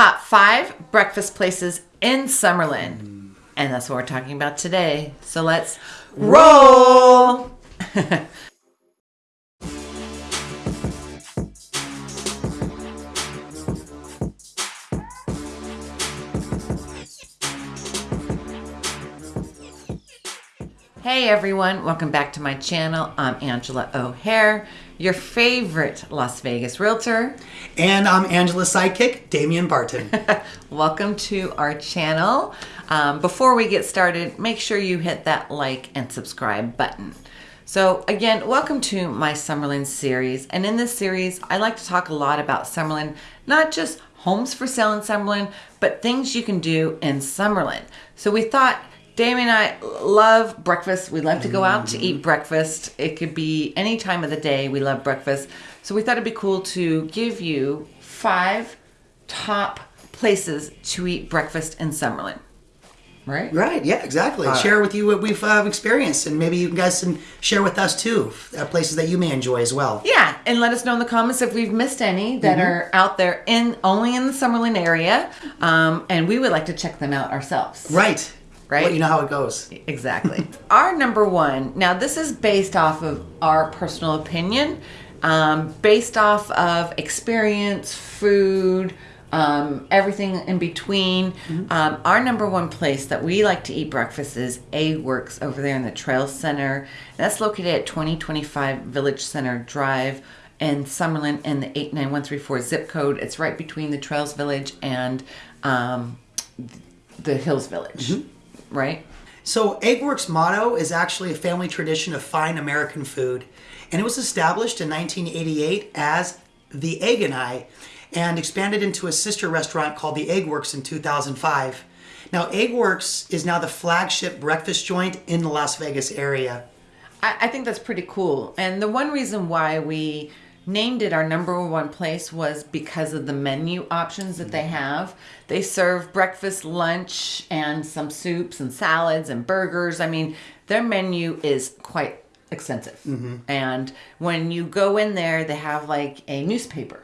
top five breakfast places in Summerlin. And that's what we're talking about today. So let's roll. Hey everyone, welcome back to my channel. I'm Angela O'Hare, your favorite Las Vegas realtor. And I'm Angela's sidekick, Damian Barton. Welcome to our channel. Um, before we get started, make sure you hit that like and subscribe button. So again, welcome to my Summerlin series. And in this series, I like to talk a lot about Summerlin, not just homes for sale in Summerlin, but things you can do in Summerlin. So we thought Damien and I love breakfast. We love to go out to eat breakfast. It could be any time of the day. We love breakfast. So we thought it'd be cool to give you five top places to eat breakfast in Summerlin. Right? right, yeah, exactly. share with you what we've uh, experienced, and maybe you guys can share with us too, uh, places that you may enjoy as well. Yeah, and let us know in the comments if we've missed any that are out there in only in the Summerlin area, um, and we would like to check them out ourselves. Right. Right. Well, you know how it goes. Exactly. our number one, now this is based off of our personal opinion, um, based off of experience, food, um, everything in between. Um, our number one place that we like to eat breakfast is Eggworks over there in the Trail Center. That's located at 2025 Village Center Drive in Summerlin in the 89134 zip code. It's right between the Trails Village and um, the Hills Village, right? So, Eggworks' motto is actually a family tradition of fine American food, and it was established in 1988 as the Egg and I, and expanded into a sister restaurant called the Eggworks in 2005. Now, Eggworks is now the flagship breakfast joint in the Las Vegas area. I, I think that's pretty cool. And the one reason why we named it our number one place was because of the menu options that they have. They serve breakfast, lunch, and some soups and salads and burgers. I mean, their menu is quite extensive. Mm-hmm. And when you go in there, they have like a newspaper.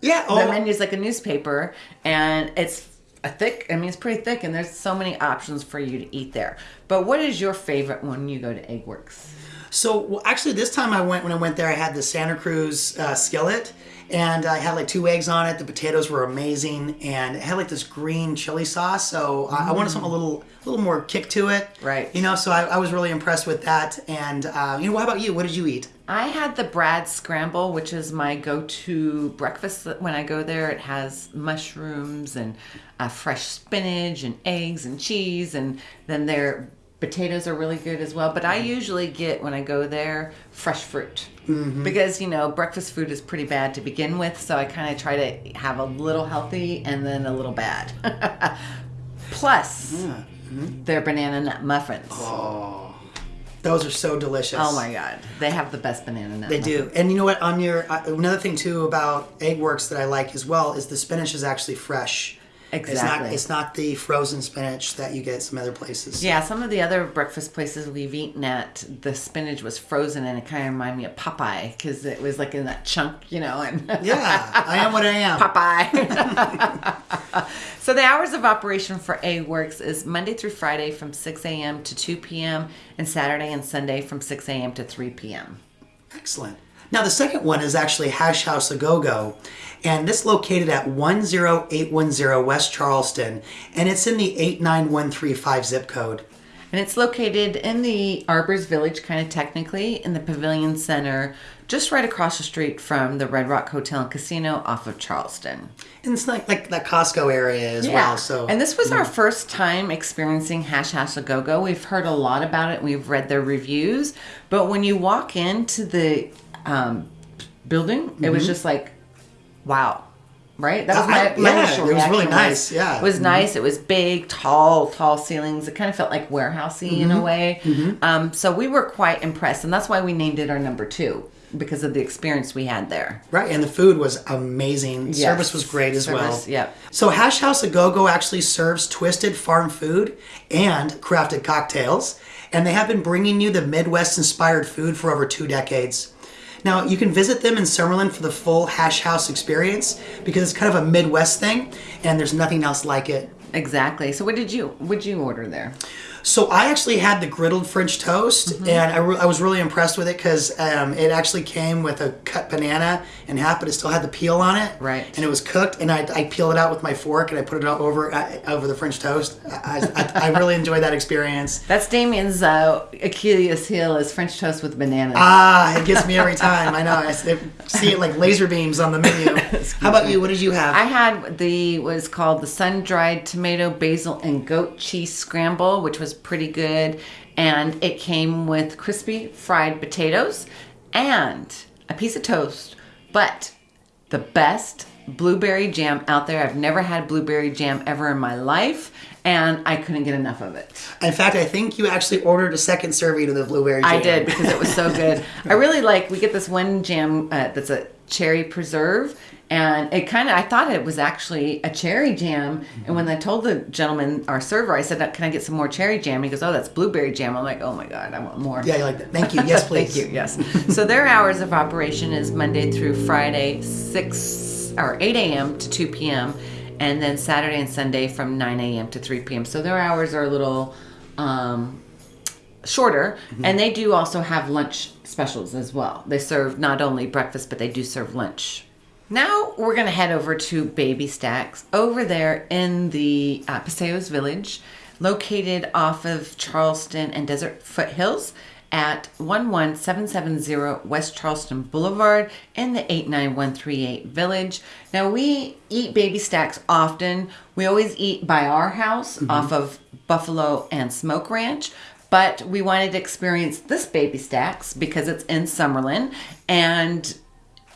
Yeah, The oh, menu is like a newspaper, and it's a thick. I mean, it's pretty thick, and there's so many options for you to eat there. But what is your favorite when you go to Eggworks? So well, actually, this time I went when I went there, I had the Santa Cruz uh, skillet, and I had like two eggs on it. The potatoes were amazing, and it had like this green chili sauce. So I I wanted something a little, a little more kick to it. Right. You know, so I, I was really impressed with that. And uh, you know, what about you? What did you eat? I had the Brad Scramble, which is my go-to breakfast when I go there. It has mushrooms and uh, fresh spinach and eggs and cheese, and then their potatoes are really good as well. But I usually get when I go there fresh fruit because you know breakfast food is pretty bad to begin with, so I kind of try to have a little healthy and then a little bad. Plus, their banana nut muffins. Oh. Those are so delicious. Oh my god, they have the best banana nut. They muffins. do. And you know what? On your uh, another thing too about Eggworks that I like as well is the spinach is actually fresh. It's not. Exactly. It's not the frozen spinach that you get some other places. Yeah, some of the other breakfast places we've eaten at, the spinach was frozen and it kind of reminded me of Popeye because it was like in that chunk, you know. And Yeah, I am what I am. Popeye. so the hours of operation for Eggworks is Monday through Friday from 6 a.m. to 2 p.m. and Saturday and Sunday from 6 a.m. to 3 p.m. Excellent. Now the second one is actually Hash House A Go Go, and this located at 10810 West Charleston, and it's in the 89135 zip code. And it's located in the Arbors Village, kind of technically, in the Pavilion Center, just right across the street from the Red Rock Hotel and Casino off of Charleston. And it's like like that Costco area as well. So and this was our first time experiencing Hash House A Go Go. We've heard a lot about it. We've read their reviews, but when you walk into the um, building, it was just like, wow. Right, that was my, I- my yeah, initial it was really nice, yeah. it was nice. It was big, tall, tall ceilings. It kind of felt like warehousey in a way. Um, so we were quite impressed, and that's why we named it our number two because of the experience we had there. Right, and the food was amazing. Service was great as well. Service, yep. So Hash House A Go Go actually serves twisted farm food and crafted cocktails, and they have been bringing you the Midwest-inspired food for over two decades. Now you can visit them in Summerlin for the full Hash House experience because it's kind of a Midwest thing, and there's nothing else like it. Exactly. So what did you what you order there? So I actually had the griddled French toast, Mm-hmm. and I, re- I was really impressed with it because um, it actually came with a cut banana in half, but it still had the peel on it. Right. And it was cooked, and I, I peeled it out with my fork, and I put it all over uh, over the French toast. I, I, I really enjoyed that experience. That's Damien's uh, Achilles heel is French toast with bananas. Ah, it gets me every time. I know. I see it like laser beams on the menu. How about you? What did you have? I had the what is called the sun dried tomato, basil, and goat cheese scramble, which was pretty good. And it came with crispy fried potatoes and a piece of toast, but the best blueberry jam out there. I've never had blueberry jam ever in my life, and I couldn't get enough of it. In fact, I think you actually ordered a second serving of the blueberry jam. I did because it was so good. I really like. We get this one jam uh, that's a cherry preserve, and it kind of. I thought it was actually a cherry jam, and when I told the gentleman, our server, I said, "Can I get some more cherry jam?" He goes, "Oh, that's blueberry jam." I'm like, "Oh my god, I want more." Yeah, you like that. Thank you. Yes, please. Thank you. Yes. so their hours of operation is Monday through Friday, six or eight a.m. to two p.m., and then Saturday and Sunday from nine a.m. to three p.m. So their hours are a little um, shorter, and they do also have lunch specials as well. They serve not only breakfast, but they do serve lunch. Now we're gonna head over to Baby Stacks over there in the uh, Paseos Village, located off of Charleston and Desert Foothills at 11770 West Charleston Boulevard in the 89138 Village. Now we eat Baby Stacks often. We always eat by our house off of Buffalo and Smoke Ranch. But we wanted to experience this Baby Stacks because it's in Summerlin and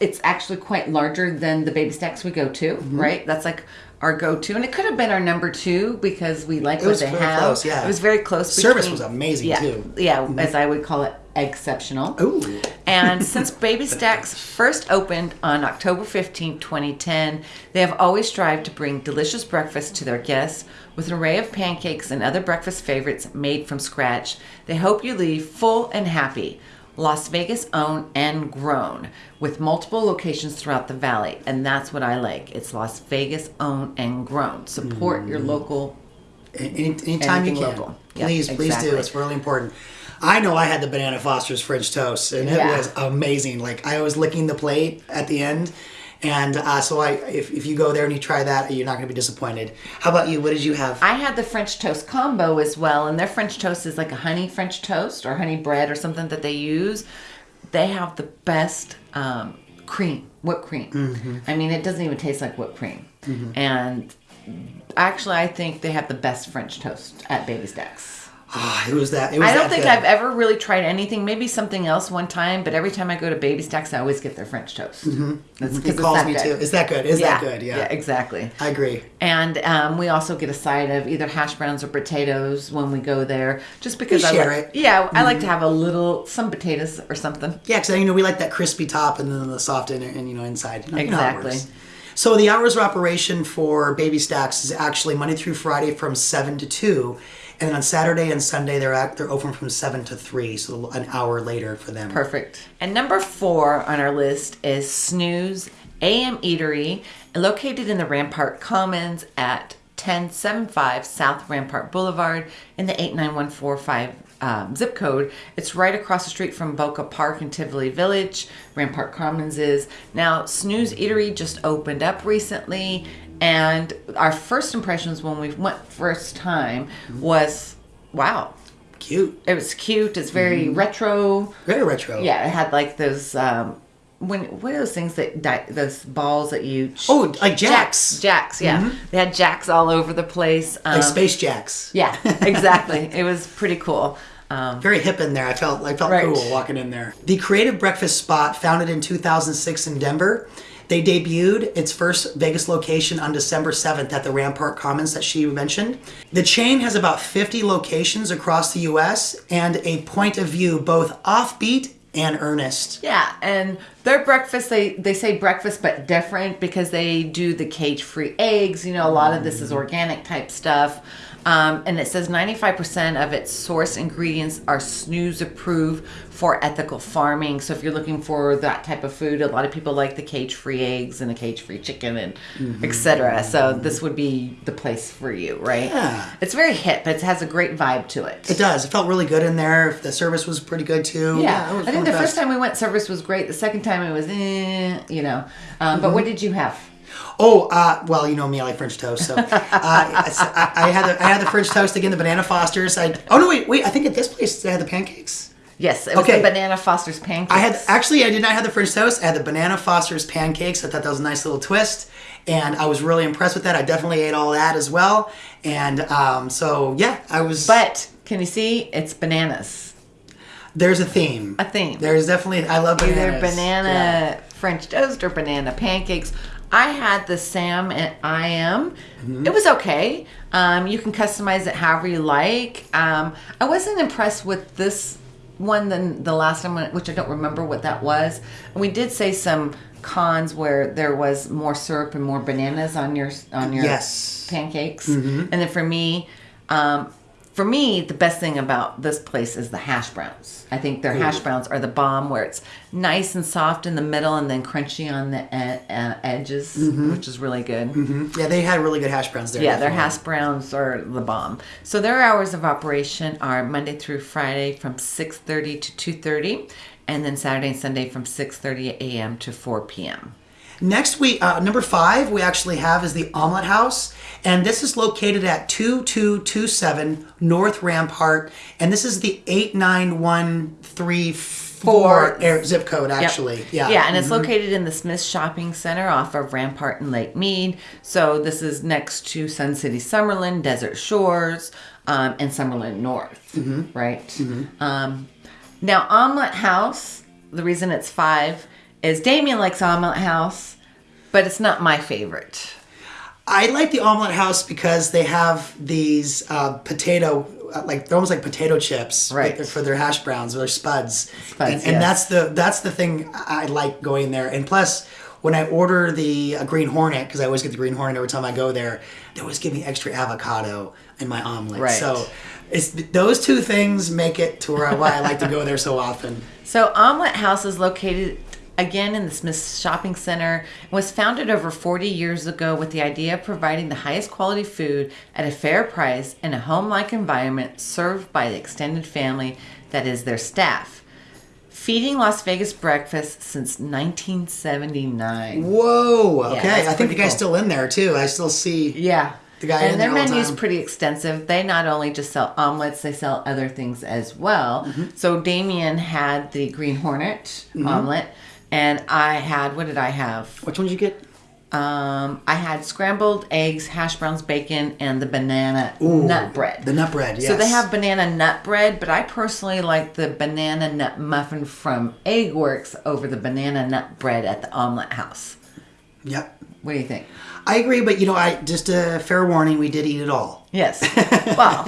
it's actually quite larger than the baby stacks we go to, Mm-hmm. right? That's like our go-to, and it could have been our number two because we like what was they very have. close, yeah. It was very close. Service was amazing, yeah, too. Mm-hmm. Yeah, as I would call it, exceptional. Ooh. And since Baby Stacks first opened on October 15, 2010, they have always strived to bring delicious breakfast to their guests with an array of pancakes and other breakfast favorites made from scratch. They hope you leave full and happy. Las Vegas owned and grown with multiple locations throughout the valley. And that's what I like. It's Las Vegas owned and grown. Support your mm-hmm. local Any, anytime you can. local. Yep, please, please exactly. do. It's really important. I know I had the Banana Foster's French toast, and it Yeah. was amazing. Like I was licking the plate at the end, and uh, so I, if, if you go there and you try that, you're not going to be disappointed. How about you? What did you have? I had the French toast combo as well, and their French toast is like a honey French toast or honey bread or something that they use. They have the best um, cream, whipped cream. Mm-hmm. I mean, it doesn't even taste like whipped cream. And actually, I think they have the best French toast at Baby Stacks. Ah, it was that. It was I don't think good. I've ever really tried anything. Maybe something else one time, but every time I go to Baby Stacks, I always get their French toast. Mm-hmm. That's It calls me too. Is that good? Is yeah, that good? Yeah. exactly. I agree. And um, we also get a side of either hash browns or potatoes when we go there, just because We I share like, it. Mm-hmm. Yeah, I like to have a little some potatoes or something. Yeah, because you know we like that crispy top and then the soft inner and you know inside. You know, you know Exactly. So the hours of operation for Baby Stacks is actually Monday through Friday from seven to two, and then on Saturday and Sunday they're at, they're open from seven to three, so an hour later for them. Perfect. And number four on our list is Snooze AM Eatery, located in the Rampart Commons at 1075 South Rampart Boulevard in the 89145 um, zip code. It's right across the street from Boca Park in Tivoli Village. Rampart Commons is. Now, Snooze Eatery just opened up recently, and our first impressions when we went first time was wow. Cute, It was cute. It's very Mm-hmm. retro. very retro. Yeah, it had like those um when what are those things that di- those balls that you Oh, like jacks, jacks yeah they had jacks all over the place um, like Space Jacks. yeah exactly it was pretty cool um Very hip in there. I felt I felt Right. cool walking in there. The Creative Breakfast Spot, founded in 2006 in Denver, they debuted its first Vegas location on December 7th at the Rampart Commons that she mentioned. The chain has about 50 locations across the U.S. and a point of view both offbeat and earnest. yeah and their breakfast they they say breakfast but different because they do the cage free eggs you know a lot of this is mm-hmm. organic type stuff Um, and it says 95% of its source ingredients are snooze approved for ethical farming. So if you're looking for that type of food, a lot of people like the cage-free eggs and the cage-free chicken and Mm-hmm. etc. So this would be the place for you, right? Yeah. It's very hip. But it has a great vibe to it. It does. It felt really good in there. The service was pretty good too. Yeah, was I think the of first time we went, service was great. The second time it was, eh, you know. Um, But Mm-hmm. what did you have? Oh, uh, well, you know me, I like French toast. So uh, I, I had the, I had the French toast again, the banana Fosters. I, oh no, wait, wait. I think at this place they had the pancakes. Yes, it was Okay. the banana Foster's pancakes. I had actually I did not have the French toast. I had the banana Foster's pancakes. I thought that was a nice little twist, and I was really impressed with that. I definitely ate all that as well, and um, so yeah, I was. But can you see? It's bananas. there's a theme. A theme. There's definitely I love bananas. Either banana Yeah. French toast or banana pancakes. I had the Sam and I am. Mm-hmm. It was okay. Um, you can customize it however you like. Um, I wasn't impressed with this one than the last time, which I don't remember what that was. And we did say some cons where there was more syrup and more bananas on your on your Yes. pancakes. Mm-hmm. And then for me, um, for me, the best thing about this place is the hash browns. I think their hash browns are the bomb, where it's nice and soft in the middle and then crunchy on the uh, edges, which is really good. Yeah, they had really good hash browns there. Yeah, their hash browns are the bomb. So their hours of operation are Monday through Friday from 6:30 to 2:30, and then Saturday and Sunday from 6:30 a.m. to 4 p.m. Next we uh, number five, we actually have is the Omelet House, and this is located at 2227 North Rampart, and this is the 89134 air, zip code, Yep. actually. Yeah. Yeah, and it's located in the Smith Shopping Center off of Rampart and Lake Mead. So this is next to Sun City Summerlin, Desert Shores, um, and Summerlin North, right? Um, now, Omelet House, the reason it's five is Damien likes Omelet House, but it's not my favorite. I like the Omelet House because they have these uh, potato, uh, like they're almost like potato chips Right. for their hash browns or their spuds. Spuds, and, and yes. that's the that's the thing I like going there. And plus, when I order the uh, Green Hornet, because I always get the Green Hornet every time I go there, they always give me extra avocado in my omelet. Right. So it's those two things make it to where I, why I like to go there so often. So Omelet House is located again in the Smith Shopping Center. It was founded over 40 years ago with the idea of providing the highest quality food at a fair price in a home-like environment served by the extended family that is their staff. Feeding Las Vegas breakfast since 1979. Whoa. Okay. that's I think the guy's cool. still in there too. I still see. Yeah. The guy in and their there all the menu's time. pretty extensive. They not only just sell omelets, they sell other things as well. Mm-hmm. So Damien had the Green Hornet omelet, and I had what did I have? Which one did you get? Um, I had scrambled eggs, hash browns, bacon, and the banana nut bread. The nut bread. Yes. So they have banana nut bread, but I personally like the banana nut muffin from Eggworks over the banana nut bread at the omelet house. Yep. What do you think? I agree, but you know, I just a fair warning, we did eat it all. Yes. Well,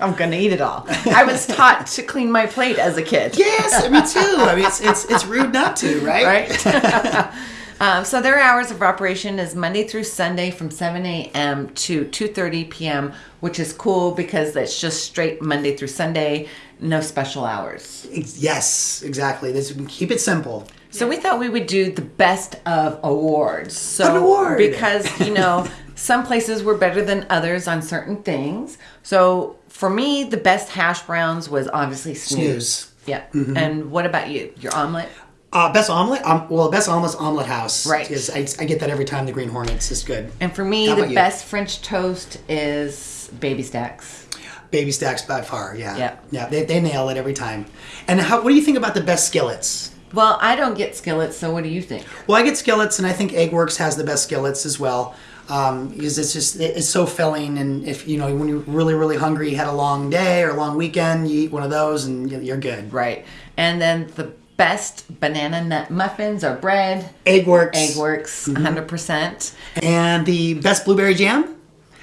I'm gonna eat it all. I was taught to clean my plate as a kid. Yes, me too. I mean, it's it's it's rude not to, right? Right. um, so their hours of operation is Monday through Sunday from 7 a.m. to 2:30 p.m., which is cool because it's just straight Monday through Sunday, no special hours. Yes, exactly. This keep it simple. So we thought we would do the best of awards. So An award. because you know some places were better than others on certain things. So for me, the best hash browns was obviously snooze. Snooze. Yeah. And what about you? Your omelet? Uh, best omelet? Um, well, best omelet's omelet house. Right. Is I, I get that every time. The Green Hornets is good. And for me, How the best French toast is baby stacks. Baby stacks by far. Yeah. Yeah. Yeah. They, they nail it every time. And how? What do you think about the best skillets? Well, I don't get skillets, so what do you think? Well, I get skillets, and I think Eggworks has the best skillets as well. Um, because it's just it's so filling, and if you know when you're really really hungry, you had a long day or a long weekend, you eat one of those, and you- you're good. Right. And then the best banana nut muffins or bread, Egg works. Egg works, 100%. And the best blueberry jam?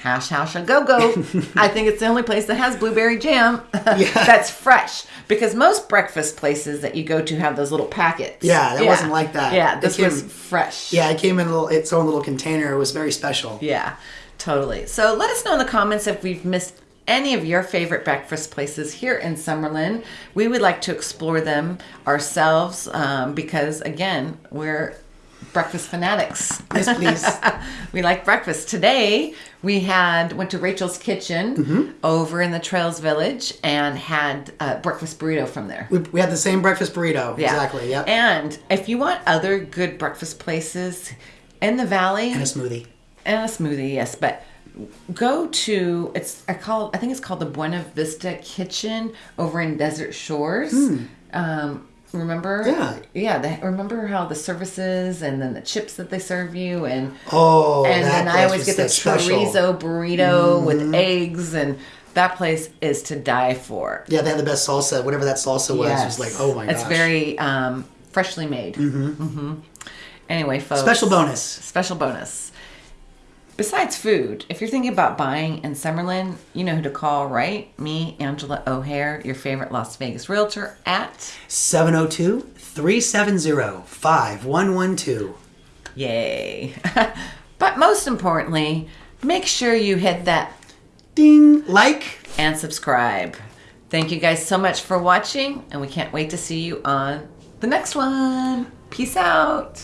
Hash House a Go Go. I think it's the only place that has blueberry jam that's fresh. Because most breakfast places that you go to have those little packets. Yeah, that wasn't like that. Yeah, this came- was fresh. Yeah, it came in a little, its own little container. It was very special. Yeah, totally. So let us know in the comments if we've missed any of your favorite breakfast places here in Summerlin. We would like to explore them ourselves um, because, again, we're breakfast fanatics. Yes, please. we like breakfast. Today we had went to Rachel's Kitchen Mm-hmm. over in the Trails Village and had a breakfast burrito from there. we, we had the same breakfast burrito. Yeah. Exactly. Yep. And if you want other good breakfast places in the valley, and a smoothie. and a smoothie, yes. But go to it's I call I think it's called the Buena Vista Kitchen over in Desert Shores. Um, remember? Yeah. yeah. They, remember how the services and then the chips that they serve you and Oh, and then I always get the special. Mm-hmm. chorizo burrito with eggs and that place is to die for. Yeah, they had the best salsa. Whatever that salsa was, it was like, oh my gosh. It's very um, freshly made. Mm-hmm. Anyway, folks. special bonus. Special bonus. Besides food, if you're thinking about buying in Summerlin, you know who to call, right? Me, Angela O'Hare, your favorite Las Vegas realtor at 702 370 5112. Yay. but most importantly, make sure you hit that Ding! Like. and subscribe. Thank you guys so much for watching, and we can't wait to see you on the next one. Peace out.